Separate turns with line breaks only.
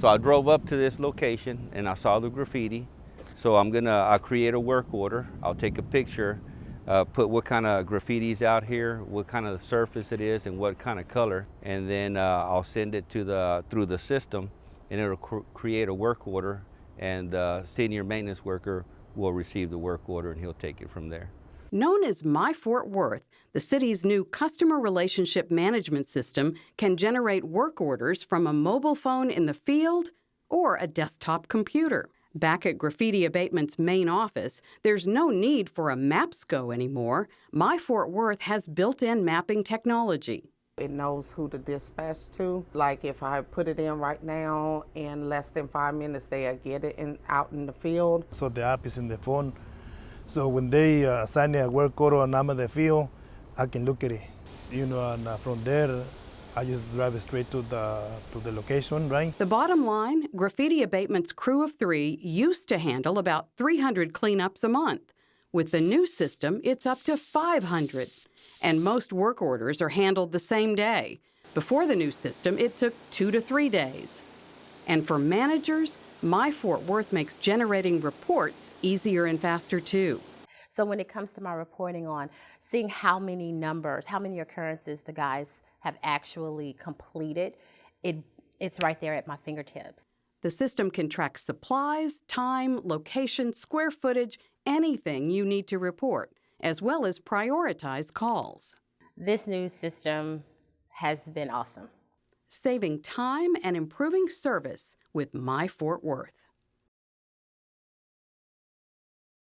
So I drove up to this location and I saw the graffiti. So I'm gonna I'll create a work order. I'll take a picture, uh, put what kind of graffiti's out here, what kind of surface it is, and what kind of color, and then uh, I'll send it to the through the system, and it'll cr create a work order, and the senior maintenance worker will receive the work order, and he'll take it from there.
Known as My Fort Worth, the city's new customer relationship management system can generate work orders from a mobile phone in the field or a desktop computer. Back at Graffiti Abatement's main office, there's no need for a MAPSCO anymore. My Fort Worth has built in mapping technology.
It knows who to dispatch to. Like if I put it in right now, in less than five minutes, they'll get it in, out in the field.
So the app is in the phone. So when they uh, assign me a work order and I'm the field, I can look at it. You know, and uh, from there, I just drive straight to the to the location, right?
The bottom line Graffiti Abatement's crew of three used to handle about 300 cleanups a month. With the new system, it's up to 500. And most work orders are handled the same day. Before the new system, it took two to three days. And for managers, My Fort Worth makes generating reports easier and faster too.
So when it comes to my reporting on seeing how many numbers, how many occurrences the guys have actually completed, it, it's right there at my fingertips.
The system can track supplies, time, location, square footage, anything you need to report, as well as prioritize calls.
This new system has been awesome.
Saving time and improving service with My Fort Worth.